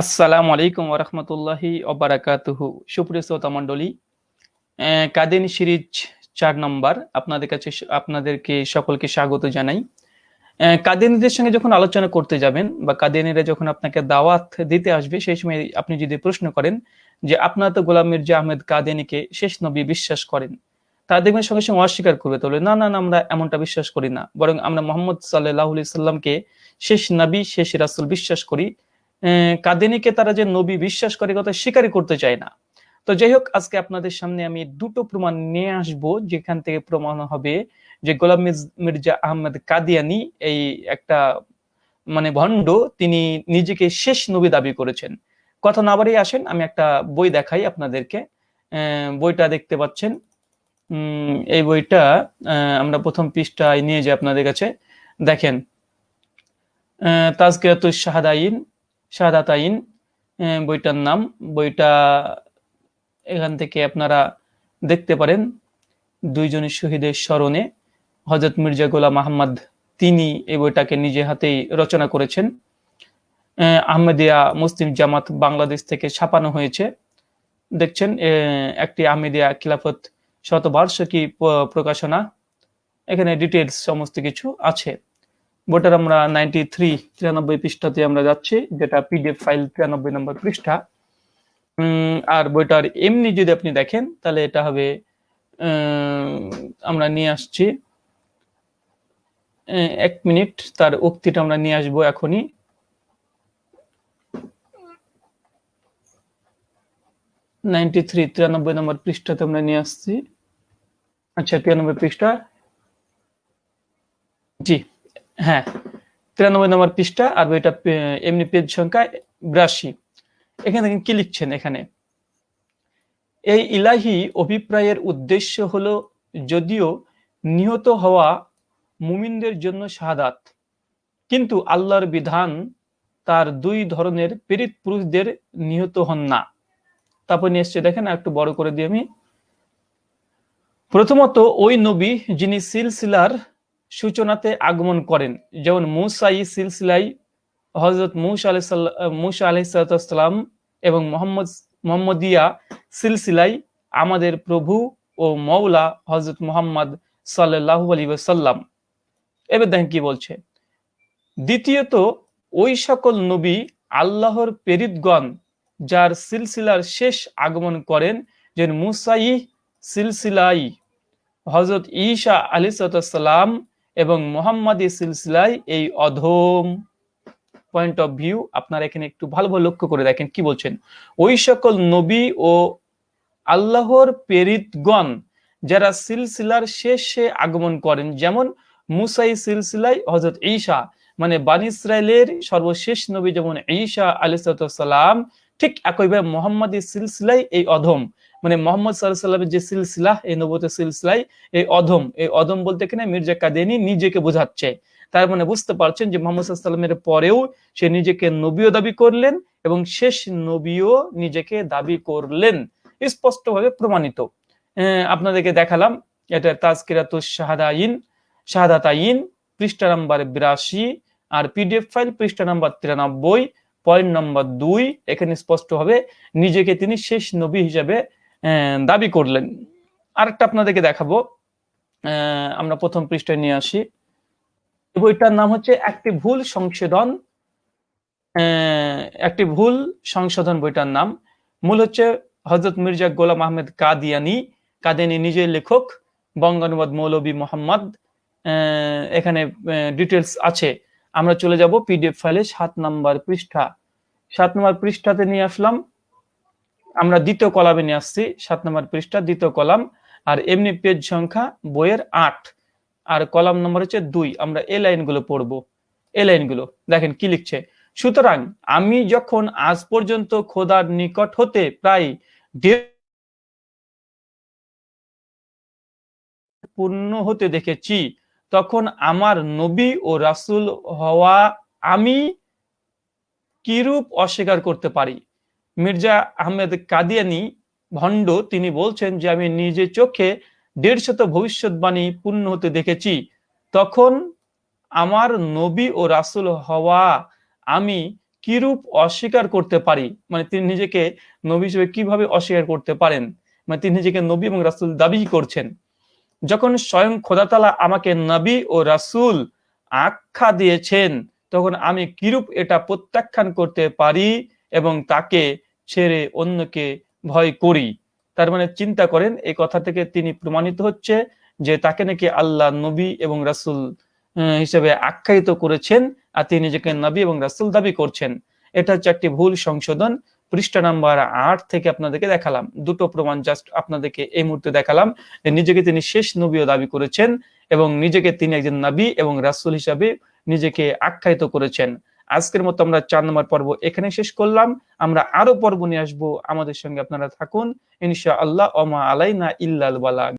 আসসালামু আলাইকুম ওরহমতুল্লাহি অবরাকাতুহু সুপ্রিয় শ্রোতা মণ্ডলী কাদিনী সিরিজ চার নম্বর আপনাদের কাছে আপনাদেরকে সকলকে স্বাগত জানাই। কাদিনীদের সঙ্গে যখন আলোচনা করতে যাবেন বা কাদিনীরা যখন আপনাকে দাওয়াত দিতে আসবে, সেই সময় আপনি যদি প্রশ্ন করেন যে, আপনারা তো গোলাম মির্জা আহমেদ কাদিনীকে শেষ নবী বিশ্বাস করেন? তা দেখবেন সঙ্গে সঙ্গে অস্বীকার করবে, তাহলে, না না আমরা এমনটা বিশ্বাস করি না। বরং আমরা মোহাম্মদ সাল্লাহ সাল্লামকে শেষ নবী, শেষ রাসুল বিশ্বাস করি। কাদিনীকে তারা যে নবী বিশ্বাস করে কথা স্বীকারই করতে চায় না। তো যাই হোক আজকে আপনাদের সামনে আমি দুটো প্রমাণ নিয়ে আসব যেখান থেকে প্রমাণ হবে যে গোলাম মির্জ- আহমেদ কাদিয়ানি এই একটা মানে ভণ্ড তিনি নিজেকে শেষ নবী দাবি করেছেন। কথা না বাড়িয়ে আসেন আমি একটা বই দেখাই আপনাদেরকে। বইটা দেখতে পাচ্ছেন। এই বইটা আমরা প্রথম পৃষ্ঠায় নিয়ে যাই আপনাদের কাছে। দেখেন আহ, তাজকিরাতুশ শাহাদাইন শাহাদাতাইন আহ, বইটার নাম। বইটা এখান থেকে আপনারা দেখতে পারেন। দুইজনের শহীদের স্মরণে হজরত মির্জা গোলাম আহমদ তিনি এই বইটাকে নিজে হাতেই রচনা করেছেন। আহ, আহমেদিয়া মুসলিম জামাত বাংলাদেশ থেকে ছাপানো হয়েছে। দেখছেন একটি আহমেদিয়া খিলাফত শতবার্ষিকী প্রকাশনা। এখানে ডিটেলস সমস্ত কিছু আছে। বইটার আমরা নাইনটি থ্রি তিরানব্বই পৃষ্ঠাতে আমরা যাচ্ছি, যেটা পিডিএফ ফাইল তিরানব্বই নম্বর পৃষ্ঠা। আর বইটার এমনি যদি আপনি দেখেন, তাহলে এটা হবে আমরা নিয়ে আসছি। এক মিনিট, তার উক্তিটা আমরা নিয়ে আসব এখনই। নাইনটি থ্রি তিরানব্বই নম্বর পৃষ্ঠাতে আমরা নিয়ে আসছি। আচ্ছা তিরানব্বই পৃষ্ঠা। জি। হ্যাঁ তিরানব্বই নম্বর পৃষ্ঠা আর বইটা এমনি পেজ সংখ্যা বিরাশি। এখানে দেখেন কি লিখছেন এখানে? এই ইলাহি অভিপ্রায়ের উদ্দেশ্য হলো যদিও নিহত হওয়া মুমিনদের জন্য শাহাদাত, কিন্তু আল্লাহর বিধান তার দুই ধরনের পীড়িত পুরুষদের নিহত হন না। তারপর নিয়ে দেখেন একটু বড় করে দিই আমি। প্রথমত, ওই নবী যিনি সিলসিলার সূচনাতে আগমন করেন। যেমন মুসাই সিলসিলাই হজরত মুসা আলাহ মুসা আলাইসালাম এবং মোহাম্মদ, মোহাম্মদিয়া সিলসিলাই আমাদের প্রভু ও মৌলা হজরত মোহাম্মদ সাল্লাহ আলী সাল্লাম এবার দেখেন কি বলছে। দ্বিতীয়ত, ওই সকল নবী আল্লাহর প্রেরিতগণ যার সিলসিলার শেষ আগমন করেন যে মুসাই সিলসিলাই হজরত ঈশা আলী সালাম এবং মোহাম্মদী সিলসিলাই এই অধম পয়েন্ট অফ ভিউ আপনারা এখানে একটু ভালোভাবে লক্ষ্য করে দেখেন কি বলছেন। ওই সকল নবী ও আল্লাহর প্রেরিতগণ যারা সিলসিলার শেষে আগমন করেন, যেমন মুসাই সিলসিলাই হজরত ঈশা মানে বান ইসরায়েলের সর্বশেষ নবী যেমন ঈশা আলী সালাম ঠিক একইভাবে মোহাম্মদী সিলসিলাই এই অধম। মানে মোহাম্মদ সাল্লামের যে সিলসিলা, এই নবতের সিলসিলাই, এই অধম এই অধম বলতে এখানে মির্জা কাদেনি নিজেকে বোঝাচ্ছে। তার মানে বুঝতে পারছেন যে মোহাম্মদ সাল্লামের পরেও সে নিজেকে নবীও দাবি করলেন এবং শেষ নবীও নিজেকে দাবি করলেন। স্পষ্টভাবে প্রমাণিত। আপনাদেরকে দেখালাম, এটা তাজকিরাতুস শাহাদাইন, শাহাদাতাইন, পৃষ্ঠা নাম্বার বিরাশি, আর পিডিএফ ফাইল পৃষ্ঠা নাম্বার তিরানব্বই পয়েন্ট নাম্বার দুই, এখানে স্পষ্টভাবে নিজেকে তিনি শেষ নবী হিসাবে দাবি করলেন। আরেকটা আপনাদেরকে দেখাবো আমরা প্রথম পৃষ্ঠায় নিয়ে আসি। বইটার নাম হচ্ছে একটি ভুল সংশোধন একটি ভুল সংশোধন বইটার নাম। মূল হচ্ছে হজরত মির্জা গোলাম আহমেদ কাদিয়ানি কাদিয়ানি নিজের লেখক, বঙ্গানুবাদ মৌলবী মোহাম্মদ এখানে ডিটেলস আছে। আমরা চলে যাব পিডিএফ ফাইলে সাত নাম্বার পৃষ্ঠা। সাত নম্বর পৃষ্ঠাতে নিয়ে আসলাম। আমরা দ্বিতীয় কলামে নিয়ে আসছি। সাত নম্বর পৃষ্ঠা, দ্বিতীয় কলাম। আর এমনি পেজ সংখ্যা বইয়ের আট। আর কলাম নম্বর হচ্ছে দুই। আমরা এই লাইনগুলো পড়ব। এই লাইনগুলো। দেখেন কি লিখছে? সুতরাং আমি যখন আজ পর্যন্ত খোদার নিকট হতে প্রায় পূর্ণ হতে দেখেছি তখন আমার নবী ও রাসূল হওয়া আমি কিরূপ অস্বীকার করতে পারি? মির্জা আহমেদ কাদিয়ানি ভণ্ড, তিনি বলছেন যে, আমি নিজে চোখে দেড়শত ভবিষ্যৎবাণী পূর্ণ হতে দেখেছি। তখন আমার নবী ও রাসূল হওয়া আমি কিরূপ অস্বীকার করতে পারি? মানে তিনি নিজেকে নবী হিসেবে কীভাবে অস্বীকার করতে পারেন? মানে তিনি নিজেকে নবী এবং রাসূল দাবি করছেন। যখন স্বয়ং খোদাতালা আমাকে নবী ও রাসূল আখ্যা দিয়েছেন, তখন আমি কিরূপ এটা প্রত্যাখ্যান করতে পারি এবং তাকে ছেড়ে অন্যকে ভয় করি? তার মানে চিন্তা করেন, এই কথা থেকে তিনি প্রমাণিত হচ্ছে যে তাকে নাকি আল্লাহ নবী এবং রাসূল হিসেবে আখ্যায়িত করেছেন আর তিনি নিজেকে নবী এবং রাসূল দাবি করছেন। এটা হচ্ছে একটি ভুল সংশোধন। পৃষ্ঠা নাম্বার আট থেকে আপনাদেরকে দেখালাম। দুটো প্রমাণ জাস্ট আপনাদেরকে এই মুহূর্তে দেখালাম। নিজেকে তিনি শেষ নবীও দাবি করেছেন এবং নিজেকে তিনি একজন নাবী এবং রাসুল হিসাবে নিজেকে আখ্যায়িত করেছেন। আজকের মতো আমরা চার নম্বর পর্ব এখানে শেষ করলাম। আমরা আরও পর্ব নিয়ে আসব। আমাদের সঙ্গে আপনারা থাকুন। ইনশা আল্লাহ ওমা আলাইনা ইল্লাল বালাগ